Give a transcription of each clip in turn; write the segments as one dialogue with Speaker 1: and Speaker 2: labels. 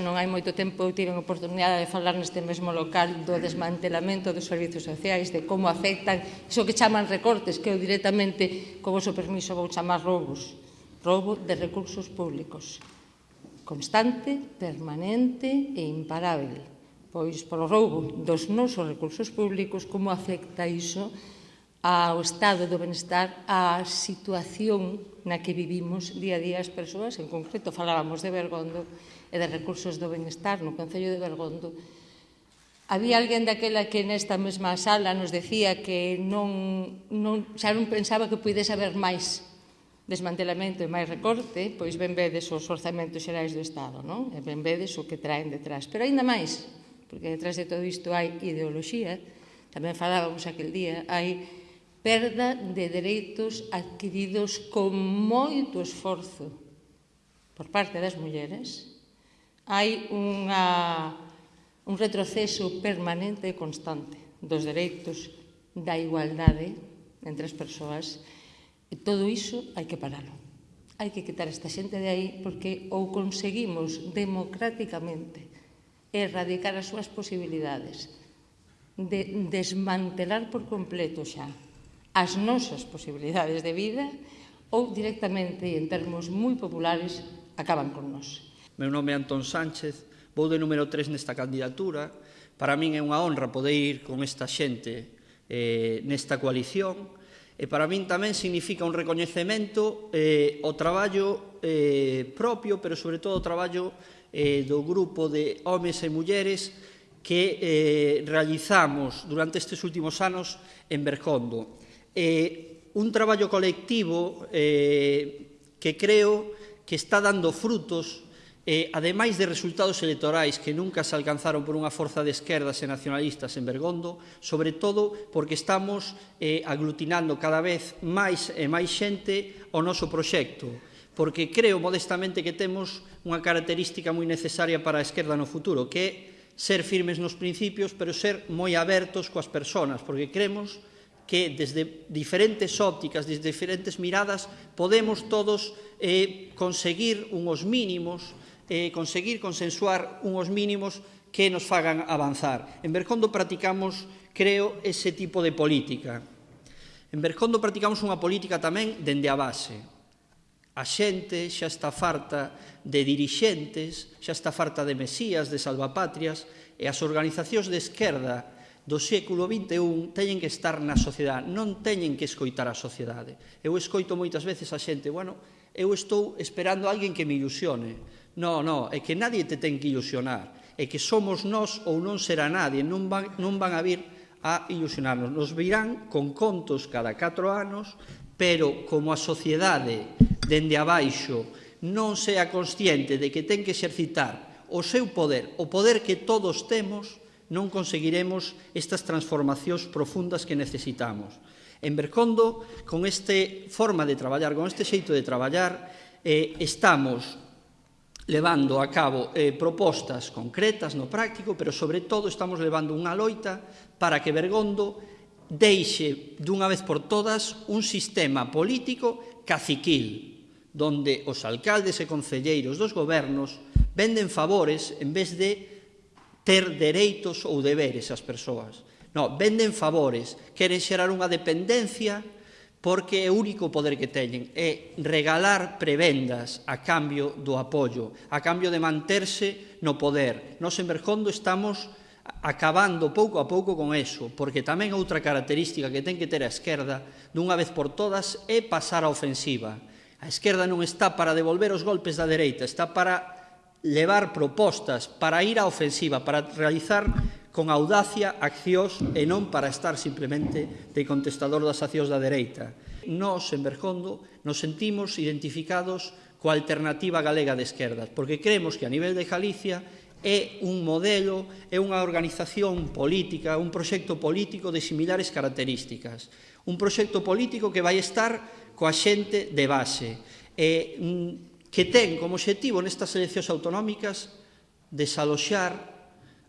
Speaker 1: Non hai moito tempo eu tive a oportunidade de falar neste mesmo local do desmantelamento dos servizos sociais, de como afectan iso que chaman recortes, que eu directamente, con vosso permiso, vou chamar roubos. Roubo de recursos públicos. Constante, permanente e imparável. Pois, polo roubo dos nosos recursos públicos, como afecta iso ao estado do benestar, á situación na que vivimos día a día as persoas, en concreto falábamos de Bergondo, e de Recursos do Benestar no Concello de Bergondo, Había alguén daquela que nesta mesma sala nos decía que non, non, xa non pensaba que pudese haber máis desmantelamento e máis recorte, pois ben vedes os orzamentos xerais do Estado, non? E ben vedes o que traen detrás. Pero aínda máis, porque detrás de todo isto hai ideoloxía, tamén falábamos aquel día, hai perda de dereitos adquiridos con moito esforzo por parte das mulleres, hai unha, un retroceso permanente e constante dos dereitos da igualdade entre as persoas e todo iso hai que paralo. Hai que quitar esta xente de aí porque ou conseguimos democráticamente erradicar as súas posibilidades de desmantelar por completo xa as nosas posibilidades de vida ou directamente, en termos moi populares, acaban con nós
Speaker 2: meu nome é Antón Sánchez, vou de número 3 nesta candidatura. Para min é unha honra poder ir con esta xente eh, nesta coalición e para min tamén significa un recoñecemento eh, o traballo eh, propio, pero sobre todo o traballo eh, do grupo de homes e mulleres que eh, realizamos durante estes últimos anos en Bercondo. Eh, un traballo colectivo eh, que creo que está dando frutos eh, ademais de resultados electorais que nunca se alcanzaron por unha forza de esquerdas e nacionalistas en Bergondo, sobre todo porque estamos eh, aglutinando cada vez máis e máis xente ao noso proxecto, porque creo modestamente que temos unha característica moi necesaria para a esquerda no futuro, que é ser firmes nos principios, pero ser moi abertos coas persoas, porque cremos que desde diferentes ópticas, desde diferentes miradas, podemos todos eh, conseguir unhos mínimos eh, conseguir consensuar unhos mínimos que nos fagan avanzar. En Bercondo practicamos, creo, ese tipo de política. En Bercondo practicamos unha política tamén dende a base. A xente xa está farta de dirixentes, xa está farta de mesías, de salvapatrias, e as organizacións de esquerda, do século XXI teñen que estar na sociedade, non teñen que escoitar a sociedade. Eu escoito moitas veces a xente, bueno, eu estou esperando a alguén que me ilusione, No, no, é que nadie te ten que ilusionar. É que somos nós ou non será nadie, non van, non van a vir a ilusionarnos. Nos virán con contos cada 4 anos, pero como a sociedade dende abaixo non sea consciente de que ten que exercitar o seu poder, o poder que todos temos, non conseguiremos estas transformacións profundas que necesitamos. En Bercondo, con este forma de traballar, con este xeito de traballar, eh, estamos levando a cabo eh, propostas concretas no práctico, pero sobre todo estamos levando unha loita para que Bergondo deixe dunha vez por todas un sistema político caciquil, donde os alcaldes e concelleiros dos gobernos venden favores en vez de ter dereitos ou deberes as persoas. No, venden favores, queren xerar unha dependencia porque é o único poder que teñen, é regalar prebendas a cambio do apoio, a cambio de manterse no poder. Nos en Berjondo estamos acabando pouco a pouco con eso, porque tamén outra característica que ten que ter a esquerda dunha vez por todas é pasar a ofensiva. A esquerda non está para devolver os golpes da dereita, está para levar propostas, para ir á ofensiva, para realizar con audacia accións e non para estar simplemente de contestador das accións da dereita. Nos, en Bergondo, nos sentimos identificados coa alternativa galega de esquerdas, porque creemos que a nivel de Galicia é un modelo, é unha organización política, un proxecto político de similares características. Un proxecto político que vai estar coa xente de base, e mm, que ten como objetivo nestas eleccións autonómicas desaloxar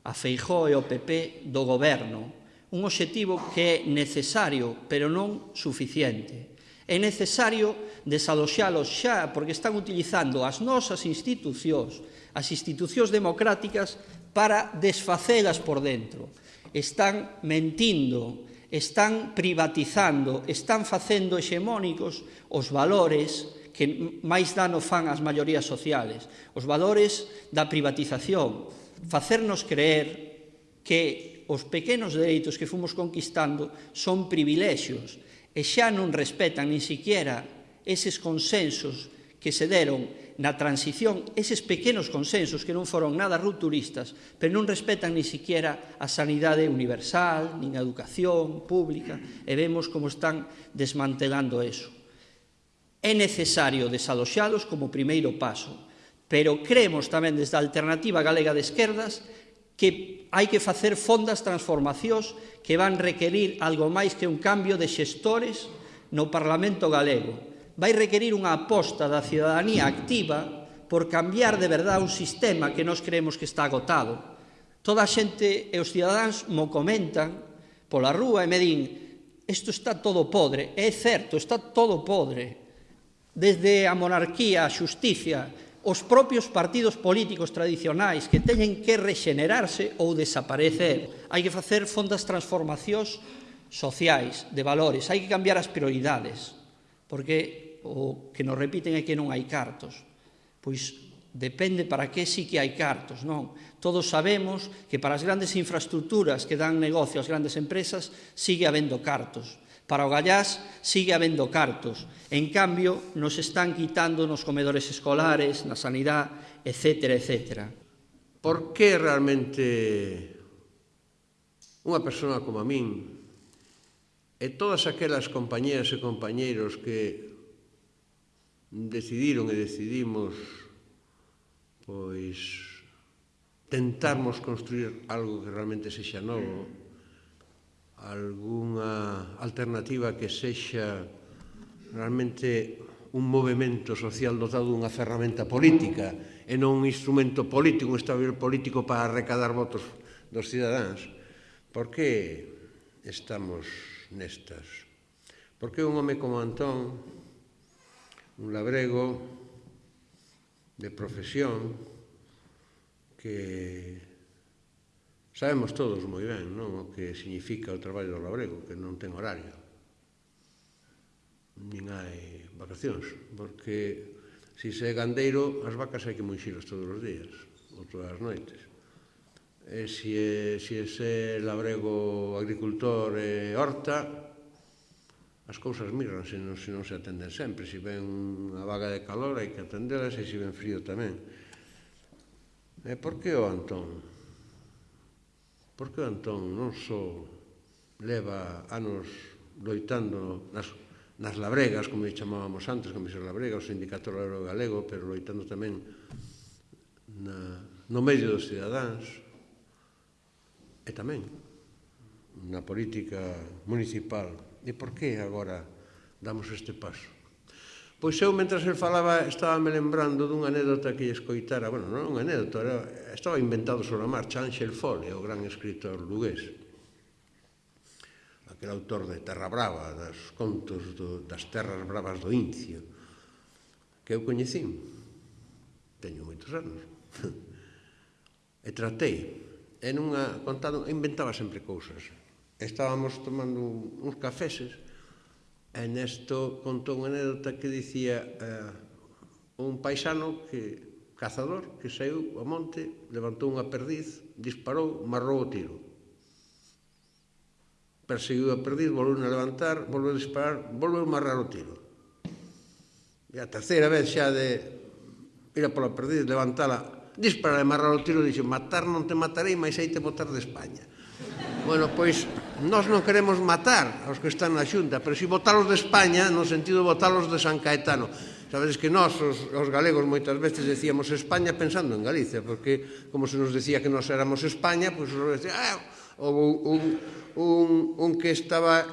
Speaker 2: a Feijó e o PP do goberno, un obxectivo que é necesario, pero non suficiente. É necesario desaloxalos xa, porque están utilizando as nosas institucións, as institucións democráticas, para desfacelas por dentro. Están mentindo, están privatizando, están facendo hexemónicos os valores que máis dano fan ás maiorías sociales, os valores da privatización, facernos creer que os pequenos dereitos que fomos conquistando son privilexios e xa non respetan nin siquiera eses consensos que se deron na transición, eses pequenos consensos que non foron nada rupturistas, pero non respetan ni siquiera a sanidade universal, nin a educación pública, e vemos como están desmantelando eso. É necesario desaloxalos como primeiro paso, pero creemos tamén desde a Alternativa Galega de Esquerdas que hai que facer fondas transformacións que van requerir algo máis que un cambio de xestores no Parlamento galego. Vai requerir unha aposta da ciudadanía activa por cambiar de verdade un sistema que nós creemos que está agotado. Toda a xente e os cidadáns mo comentan pola rúa e me din isto está todo podre. É certo, está todo podre. Desde a monarquía, a xusticia, os propios partidos políticos tradicionais que teñen que rexenerarse ou desaparecer. Hai que facer fondas transformacións sociais, de valores, hai que cambiar as prioridades, porque o que nos repiten é que non hai cartos. Pois depende para que sí que hai cartos, non? Todos sabemos que para as grandes infraestructuras que dan negocio ás grandes empresas sigue habendo cartos, Para o Gallás sigue habendo cartos. En cambio, nos están quitando nos comedores escolares, na sanidade, etc. etc.
Speaker 3: Por que realmente unha persona como a min e todas aquelas compañeras e compañeiros que decidiron e decidimos pois tentarmos construir algo que realmente sexa novo algunha alternativa que sexa realmente un movimento social dotado dunha ferramenta política e non un instrumento político, un estabil político para recadar votos dos cidadáns. Por que estamos nestas? Por que un home como Antón, un labrego de profesión, que Sabemos todos moi ben non? o que significa o traballo do labrego, que non ten horario. Nin hai vacacións, porque se se é gandeiro, as vacas hai que moixilas todos os días, ou todas as noites. E se, se se labrego agricultor e horta, as cousas migran se non, se non se atenden sempre. Se ven unha vaga de calor hai que atendelas e se ven frío tamén. E por que o Antón? Porque o Antón non só leva anos loitando nas, nas labregas, como lle chamábamos antes, como comisión labrega, o sindicato labrego galego, pero loitando tamén na, no medio dos cidadáns e tamén na política municipal. E por que agora damos este paso? Pois eu, mentras el falaba, estaba me lembrando dunha anécdota que lle escoitara, bueno, non unha anécdota, era, estaba inventado sobre a marcha Ángel Fole, o gran escritor lugués, aquel autor de Terra Brava, das contos do, das terras bravas do Incio, que eu coñecín, teño moitos anos, e tratei, e nunha contado, inventaba sempre cousas. Estábamos tomando uns cafeses, E nesto contou unha anécdota que dicía eh, un paisano que cazador que saiu ao monte, levantou unha perdiz, disparou, marrou o tiro. Perseguiu a perdiz, volveu a levantar, volveu a disparar, volveu a marrar o tiro. E a terceira vez xa de ir a pola perdiz, levantala, disparar e marrar o tiro, dixo, matar non te matarei, mas aí te botar de España. bueno, pois, nós non queremos matar aos que están na xunta, pero si votalos de España, no sentido de votalos de San Caetano. Sabedes que nós, os, os galegos, moitas veces decíamos España pensando en Galicia, porque como se nos decía que nós éramos España, pois pues, decía, ah, houve un, un, un que estaba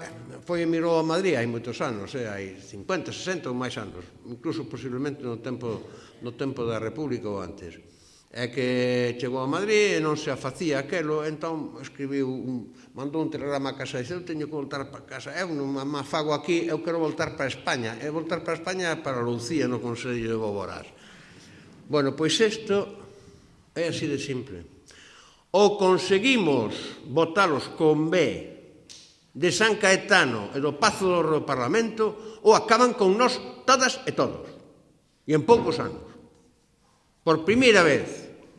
Speaker 3: foi emigrou a Madrid hai moitos anos, eh, hai 50, 60 ou máis anos, incluso posiblemente no tempo no tempo da República ou antes é que chegou a Madrid e non se afacía aquelo, entón escribiu un, mandou un telegrama a casa e dixeu teño que voltar para casa, eu non má fago aquí, eu quero voltar para España, e voltar para España para Lucía no Consello de Boborás. Bueno, pois isto é así de simple. O conseguimos votalos con B de San Caetano e do Pazo do Parlamento ou acaban con nós todas e todos. E en poucos anos por primeira vez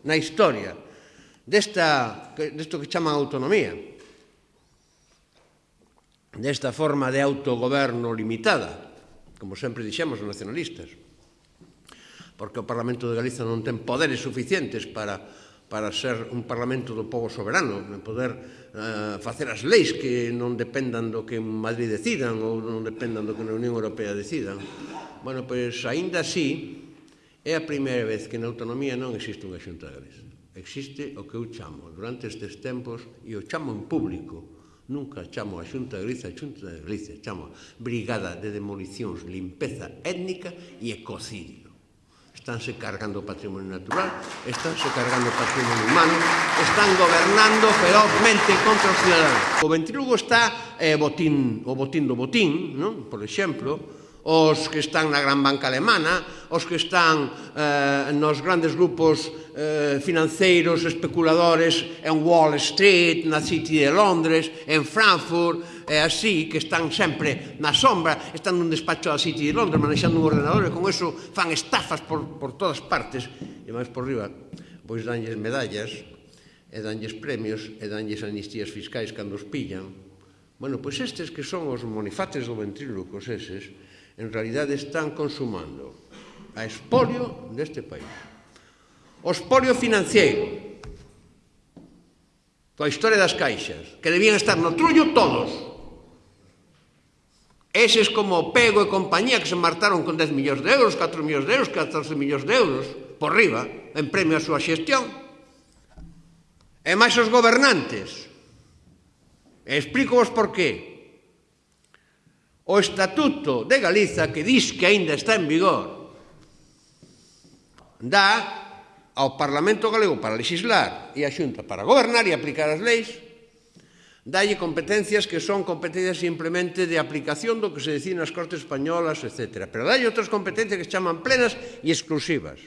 Speaker 3: na historia desta, desto que chaman autonomía, desta forma de autogoberno limitada, como sempre dixemos os nacionalistas, porque o Parlamento de Galiza non ten poderes suficientes para para ser un Parlamento do povo soberano, poder eh, facer as leis que non dependan do que en Madrid decidan ou non dependan do que na Unión Europea decidan. Bueno, pois, aínda así, É a primeira vez que na autonomía non existe unha xunta de Galicia. Existe o que eu chamo durante estes tempos, e o chamo en público, nunca chamo a Xunta de Galiza, a Xunta de Galiza, chamo Brigada de Demolicións, Limpeza Étnica e Ecocidio. Estánse cargando o patrimonio natural, estánse cargando o patrimonio humano, están gobernando ferozmente contra os cidadanos. O ventrílogo está eh, botín, o botín do botín, non? por exemplo, os que están na gran banca alemana, os que están eh, nos grandes grupos eh, financeiros, especuladores en Wall Street, na City de Londres, en Frankfurt, e así, que están sempre na sombra, están nun despacho da City de Londres manexando un ordenador e con eso fan estafas por, por todas partes e máis por riba, pois danlles medallas e danlles premios e danlles amnistías fiscais cando os pillan. Bueno, pois estes que son os monifates do ventrílocos eses, en realidade están consumando a espolio deste país. O espolio financiero coa historia das caixas, que debían estar no trullo todos. Eses como o Pego e compañía que se martaron con 10 millóns de euros, 4 millóns de euros, 14 millóns de euros, por riba, en premio a súa xestión. E máis os gobernantes. E explico vos por qué o Estatuto de Galiza que dis que aínda está en vigor dá ao Parlamento Galego para legislar e a Xunta para gobernar e aplicar as leis dalle competencias que son competencias simplemente de aplicación do que se decían nas Cortes Españolas, etc. Pero dalle outras competencias que se chaman plenas e exclusivas.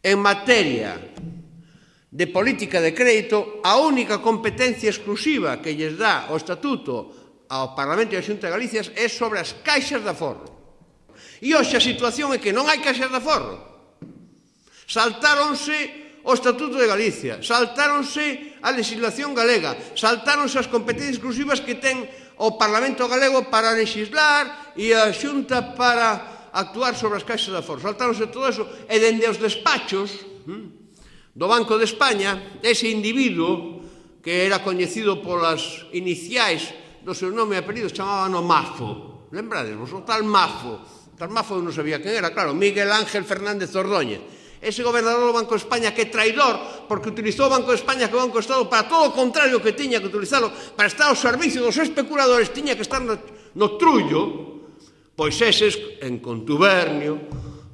Speaker 3: En materia de política de crédito, a única competencia exclusiva que lles dá o Estatuto ao Parlamento e a Xunta de Galicia é sobre as caixas de aforro. E hoxe a situación é que non hai caixas de aforro. Saltáronse o Estatuto de Galicia, saltáronse a legislación galega, saltáronse as competencias exclusivas que ten o Parlamento galego para legislar e a Xunta para actuar sobre as caixas de aforro. Saltáronse todo eso e dende os despachos hm, do Banco de España, ese individuo que era coñecido polas iniciais do seu nome e apelido chamábano Mafo. Lembrades vos, o tal Mafo. O tal Mafo non sabía quen era, claro, Miguel Ángel Fernández Ordóñez. Ese gobernador do Banco de España que é traidor porque utilizou o Banco de España que o Banco de Estado para todo o contrario que tiña que utilizalo para estar ao servicio dos especuladores tiña que estar no, no trullo pois eses en contubernio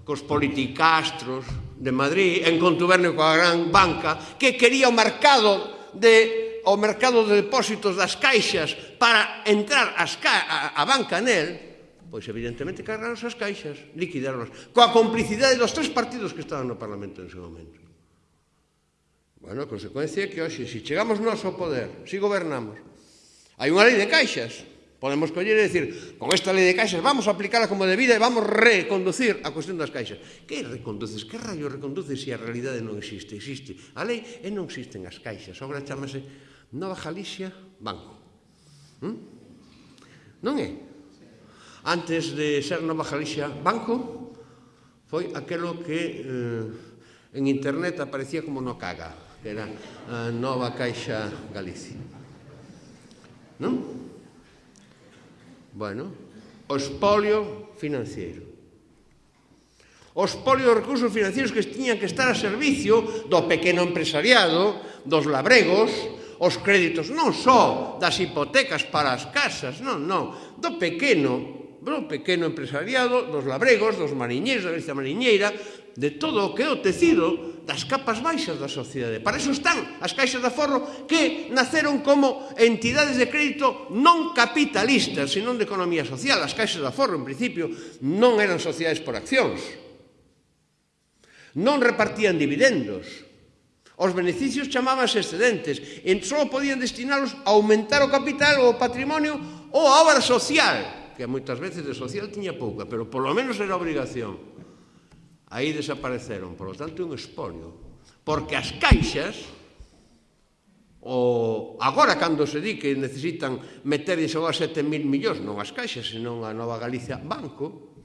Speaker 3: cos politicastros de Madrid en contubernio coa gran banca que quería o mercado de o mercado de depósitos das caixas para entrar as ca a, a banca nel, pois evidentemente cargaron as caixas, liquidaron coa complicidade dos tres partidos que estaban no Parlamento en ese momento. Bueno, a consecuencia é que hoxe, se chegamos nós ao poder, se gobernamos, hai unha lei de caixas, podemos coller e decir, con esta lei de caixas vamos a aplicarla como debida e vamos reconducir a cuestión das caixas. Que reconduces? Que rayo reconduces se a realidade non existe? Existe a lei e non existen as caixas. Agora chamase Nova Galicia, Banco. ¿Mm? Non é? Antes de ser Nova Galicia, Banco, foi aquelo que eh, en internet aparecía como no caga, que era a Nova Caixa Galicia. Non? Bueno, o espolio financiero os polios recursos financeiros que tiñan que estar a servicio do pequeno empresariado, dos labregos, os créditos non só das hipotecas para as casas, non, non, do pequeno, do pequeno empresariado, dos labregos, dos mariñeiros, da Galicia Mariñeira, de todo o que é o tecido das capas baixas da sociedade. Para eso están as caixas de aforro que naceron como entidades de crédito non capitalistas, senón de economía social. As caixas de aforro, en principio, non eran sociedades por accións. Non repartían dividendos, Os beneficios chamábanse excedentes, e só podían destinalos a aumentar o capital ou o patrimonio ou a obra social, que moitas veces de social tiña pouca, pero polo menos era obrigación. Aí desapareceron, por lo tanto, un espolio, porque as caixas o agora cando se di que necesitan meterlles agora 7.000 millóns non as caixas, senón a Nova Galicia Banco,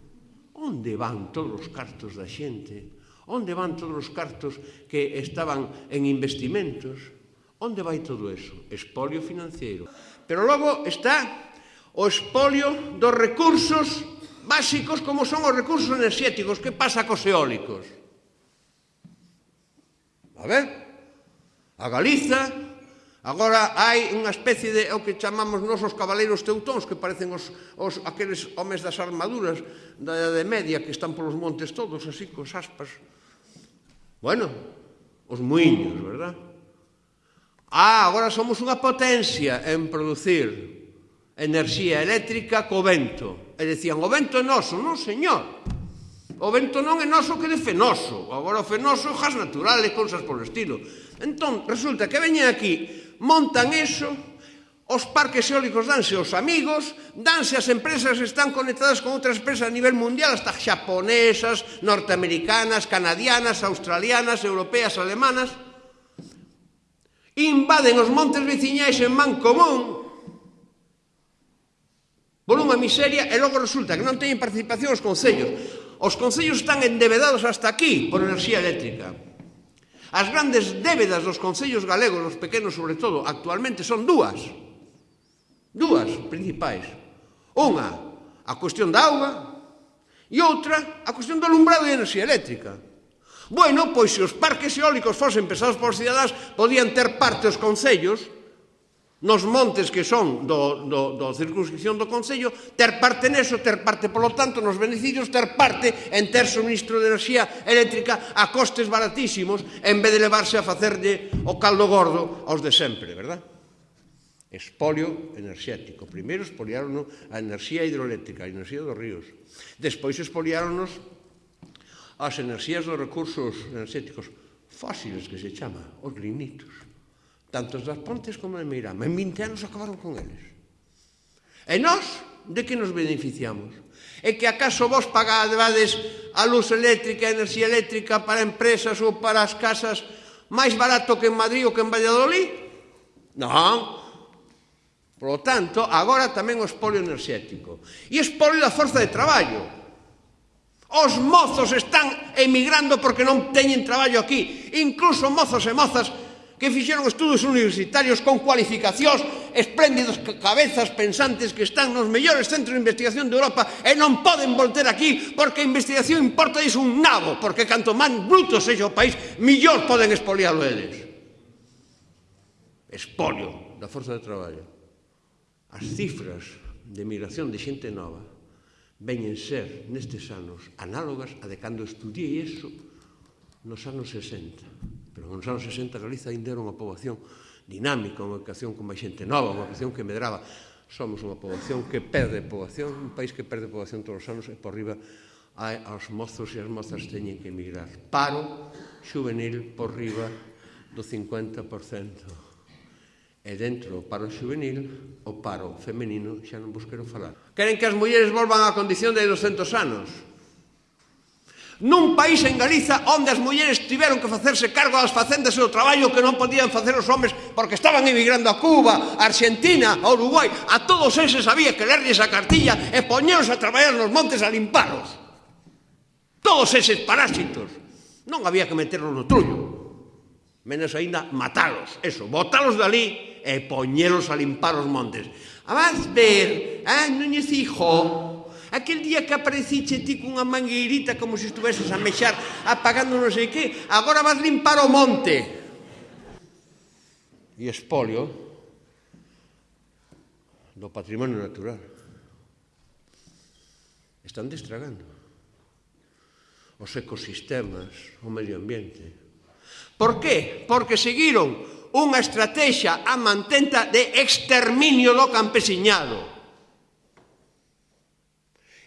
Speaker 3: onde van todos os cartos da xente? Onde van todos os cartos que estaban en investimentos? Onde vai todo eso? Espolio financeiro. Pero logo está o espolio dos recursos básicos como son os recursos enerxéticos. Que pasa cos eólicos? A ver, a Galiza Agora hai unha especie de o que chamamos nos os cabaleiros teutóns que parecen os, os aqueles homes das armaduras da Edade Media que están polos montes todos así cos aspas. Bueno, os muiños, verdad? Ah, agora somos unha potencia en producir enerxía eléctrica co vento. E decían, o vento é noso, non señor. O vento non é noso que de fenoso. Agora o fenoso, gas natural e cousas polo estilo. Entón, resulta que veñen aquí montan eso, os parques eólicos danse aos amigos, danse as empresas están conectadas con outras empresas a nivel mundial, hasta xaponesas, norteamericanas, canadianas, australianas, europeas, alemanas, invaden os montes veciñais en man común, por unha miseria, e logo resulta que non teñen participación os concellos. Os concellos están endevedados hasta aquí por enerxía eléctrica. As grandes débedas dos concellos galegos, os pequenos sobre todo, actualmente son dúas. Dúas principais. Unha, a cuestión da auga, e outra, a cuestión do alumbrado e enerxía eléctrica. Bueno, pois se os parques eólicos fosen pesados por cidadás, podían ter parte os concellos nos montes que son do, do, do circunscripción do Concello, ter parte neso, ter parte, polo tanto, nos beneficios, ter parte en ter suministro de enerxía eléctrica a costes baratísimos, en vez de levarse a facerlle o caldo gordo aos de sempre, verdad? Espolio enerxético. Primeiro espoliaron a enerxía hidroeléctrica, a enerxía dos ríos. Despois espoliaronos as enerxías dos recursos enerxéticos fósiles que se chama, os lignitos tanto das Pontes como de Meirama. En 20 anos acabaron con eles. E nós, de que nos beneficiamos? É que acaso vos pagades a luz eléctrica, a enerxía eléctrica para empresas ou para as casas máis barato que en Madrid ou que en Valladolid? Non. Por lo tanto, agora tamén o espolio enerxético. E espolio da forza de traballo. Os mozos están emigrando porque non teñen traballo aquí. Incluso mozos e mozas que fixeron estudos universitarios con cualificacións, espléndidos cabezas pensantes que están nos mellores centros de investigación de Europa e non poden volter aquí porque a investigación importa is un nabo, porque canto máis bruto sexa o país, millor poden expoliarlo eles. Espolio da forza de traballo. As cifras de migración de xente nova veñen ser nestes anos análogas a de cando estudiei eso nos anos 60 Pero nos anos 60 Galiza ainda era unha poboación dinámica, unha poboación con máis xente nova, unha poboación que medraba. Somos unha poboación que perde poboación, un país que perde poboación todos os anos e por riba hai aos mozos e as mozas teñen que emigrar. Paro juvenil por riba do 50% e dentro do paro juvenil, o paro femenino xa non vos quero falar. Queren que as mulleres volvan á condición de 200 anos. Nun país en Galiza onde as mulleres tiveron que facerse cargo das facendas e do traballo que non podían facer os homes porque estaban emigrando a Cuba, a Argentina, a Uruguai, a todos eses había que lerlles a cartilla e poñeros a traballar nos montes a limparos. Todos eses parásitos. Non había que meterlos no trullo menos aínda matalos, eso, botalos dali e poñelos a limpar os montes. A vas ver, eh, Núñez Hijo, Aquel día que apareciche ti cunha mangueirita como se estuveses a mexar apagando non sei que, agora vas limpar o monte. E espolio do patrimonio natural. Están destragando os ecosistemas, o medio ambiente. Por qué? Porque seguiron unha estrategia a mantenta de exterminio do campesiñado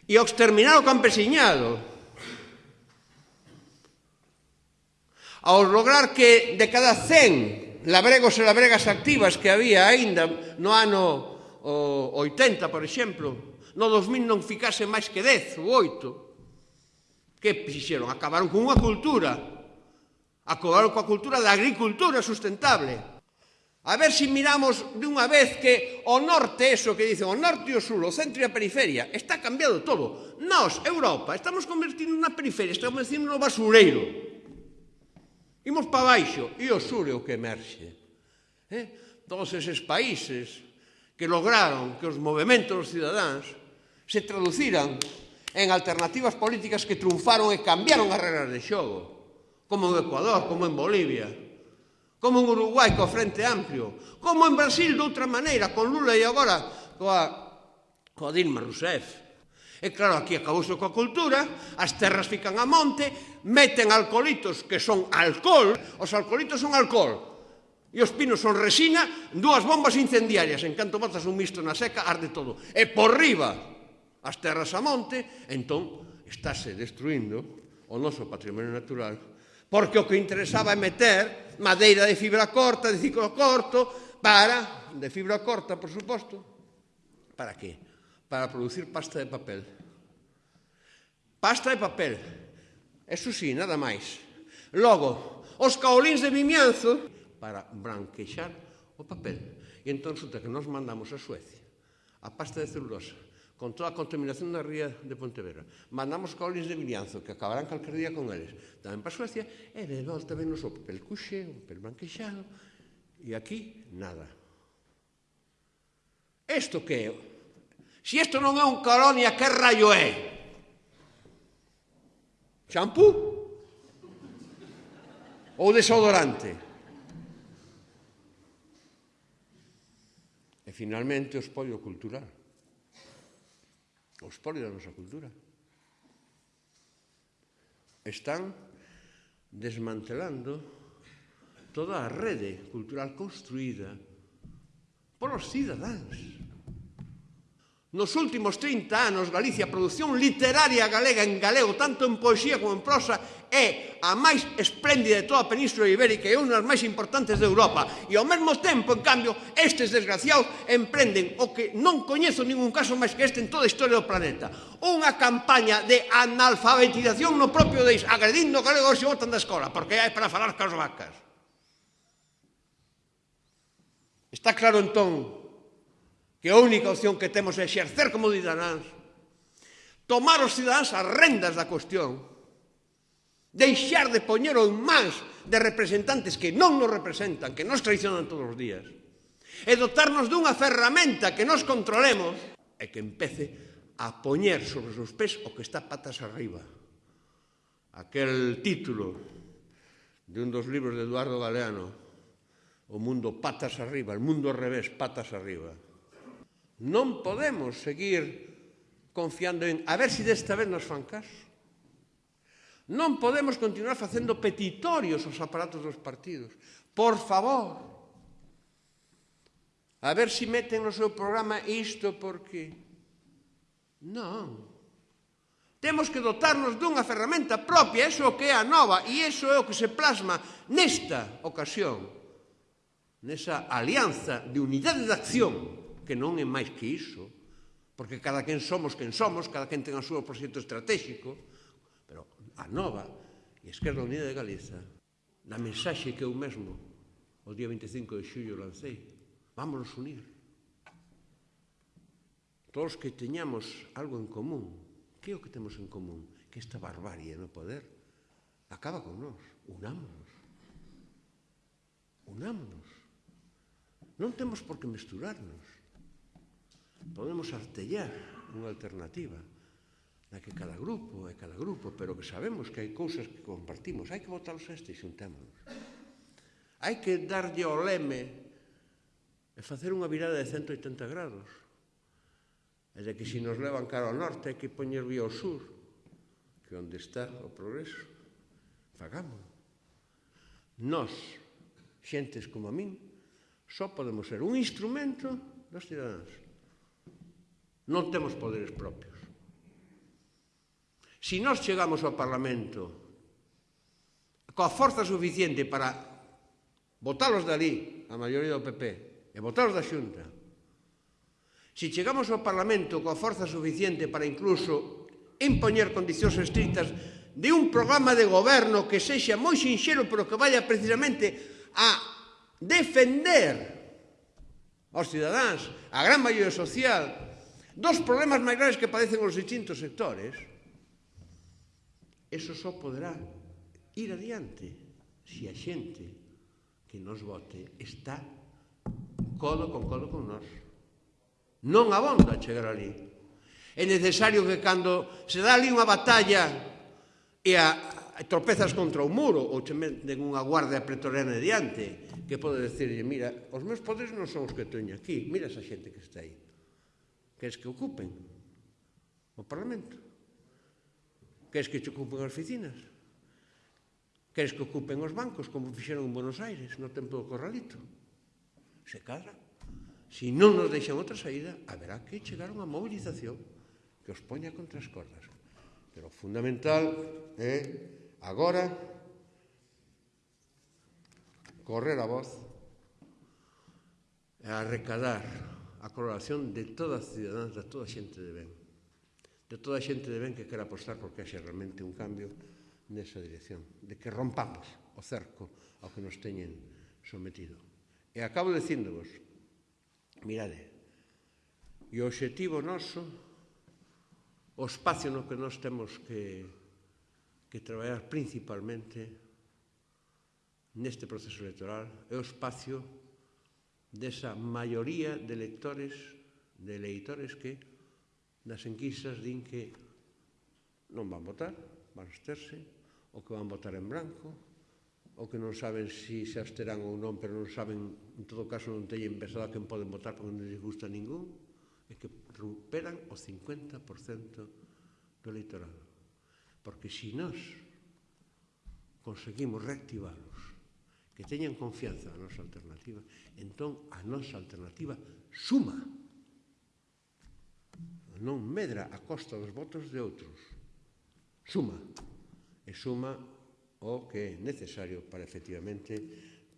Speaker 3: e ao exterminar o campesiñado. Ao lograr que de cada 100 labregos e labregas activas que había aínda no ano o 80, por exemplo, no 2000 non ficase máis que 10 ou 8. Que fixeron? Acabaron con unha cultura. Acabaron coa cultura da agricultura sustentable A ver se si miramos unha vez que o norte, eso que dicen, o norte e o sur, o centro e a periferia, está cambiado todo. Nós, Europa, estamos convertindo na periferia, estamos convertindo no basureiro. Imos para baixo e o sur é o que emerxe. Eh? Todos eses países que lograron que os movimentos dos cidadáns se traduciran en alternativas políticas que triunfaron e cambiaron as regras de xogo, como en Ecuador, como en Bolivia, como en Uruguai co Frente Amplio, como en Brasil de outra maneira, con Lula e agora coa, coa Dilma Rousseff. E claro, aquí acabouse coa cultura, as terras fican a monte, meten alcoholitos que son alcohol, os alcoholitos son alcohol, e os pinos son resina, dúas bombas incendiarias, en canto botas un misto na seca, arde todo. E por riba, as terras a monte, entón, estáse destruindo o noso patrimonio natural, porque o que interesaba é meter madeira de fibra corta, de ciclo corto, para, de fibra corta, por suposto, para que? Para producir pasta de papel. Pasta de papel. Eso sí, nada máis. Logo, os caolíns de Vimianzo para branquexar o papel. E entón, resulta que nos mandamos a Suecia a pasta de celulosa con toda a contaminación da ría de Pontevedra. Mandamos colis de Vilianzo, que acabarán calquer día con eles, tamén para Suecia, e de volta venos o papel cuxe, o papel branquexado, e aquí nada. Isto que é? Si isto non é un colonia, que rayo é? Shampoo? Ou desodorante? E finalmente o espollo cultural o espolio da nosa cultura. Están desmantelando toda a rede cultural construída polos cidadáns Nos últimos 30 anos, Galicia, a produción literaria galega en galego, tanto en poesía como en prosa, é a máis espléndida de toda a Península Ibérica e unha das máis importantes de Europa. E ao mesmo tempo, en cambio, estes desgraciados emprenden o que non coñezo ningún caso máis que este en toda a historia do planeta. Unha campaña de analfabetización no propio deis, agredindo galego se botan da escola, porque é para falar cas vacas. Está claro, entón, que a única opción que temos é exercer como cidadáns, tomar os cidadáns as rendas da cuestión, deixar de poñero en mans de representantes que non nos representan, que nos traicionan todos os días, e dotarnos dunha ferramenta que nos controlemos e que empece a poñer sobre os pés o que está patas arriba. Aquel título de un dos libros de Eduardo Galeano, O mundo patas arriba, el mundo al revés, patas arriba. Non podemos seguir confiando en a ver se si desta vez nos fan caso. Non podemos continuar facendo petitorios aos aparatos dos partidos. Por favor, a ver se si meten no seu programa isto porque... Non. Temos que dotarnos dunha ferramenta propia, eso que é a nova, e eso é o que se plasma nesta ocasión, nesa alianza de unidade de acción que non é máis que iso, porque cada quen somos quen somos, cada quen ten o seu proxecto estratégico, pero a nova e Esquerda Unida de Galiza, na mensaxe que eu mesmo o día 25 de xullo lancei, vámonos unir. Todos que teñamos algo en común, que é o que temos en común? Que esta barbarie no poder acaba con nós, unámonos. Unámonos. Non temos por que mesturarnos podemos artellar unha alternativa na que cada grupo é cada grupo, pero que sabemos que hai cousas que compartimos, hai que botarlos este e xuntémonos. Hai que darlle o leme e facer unha virada de 180 grados. E de que se nos levan cara ao norte hai que poñer vía ao sur, que onde está o progreso. Fagámoslo. Nós, xentes como a min, só podemos ser un instrumento dos cidadáns. Non temos poderes propios. Si nós chegamos ao Parlamento coa forza suficiente para votalos dali, a maioría do PP, e votalos da Xunta, se chegamos ao Parlamento coa forza suficiente para incluso impoñer condicións estrictas de un programa de goberno que sexa moi sinxelo pero que vaya precisamente a defender aos cidadáns, a gran maioría social, Dos problemas máis graves que padecen os distintos sectores, eso só poderá ir adiante se a xente que nos vote está codo con codo con nós. Non abonda chegar ali. É necesario que cando se dá ali unha batalla e a, tropezas contra o muro ou te meten unha guardia pretoriana diante que pode decirle, mira, os meus poderes non son os que teño aquí, mira esa xente que está aí. Queres que ocupen o Parlamento? Queres que te ocupen as oficinas? Queres que ocupen os bancos, como fixeron en Buenos Aires, no tempo do Corralito? Se cadra. Se non nos deixan outra saída, haberá que chegar unha movilización que os poña contra as cordas. Pero o fundamental é, agora, correr a voz e arrecadar a colaboración de todas as cidadáns, de toda a xente de ben. De toda a xente de ben que quera apostar porque haxe realmente un cambio nesa dirección, de que rompamos o cerco ao que nos teñen sometido. E acabo dicíndovos, mirade, e o objetivo noso, o espacio no que nós temos que, que traballar principalmente neste proceso electoral, é o espacio desa maioría de lectores, de eleitores que nas enquisas din que non van votar, van absterse, ou que van votar en branco, ou que non saben se si se absterán ou non, pero non saben, en todo caso non teñen pensado a quen poden votar porque non les gusta ningún, é que recuperan o 50% do eleitorado. Porque se si nós conseguimos reactivalos que teñan confianza na nosa alternativa, entón a nosa alternativa suma, non medra a costa dos votos de outros, suma, e suma o que é necesario para efectivamente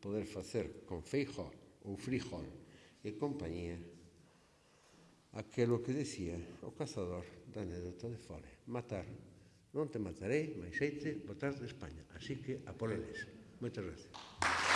Speaker 3: poder facer con Feijó ou Frijón e compañía aquelo que decía o cazador da anécdota de Fore, matar, non te matarei, mais xeite, botar de España, así que a por eles. Muchas gracias.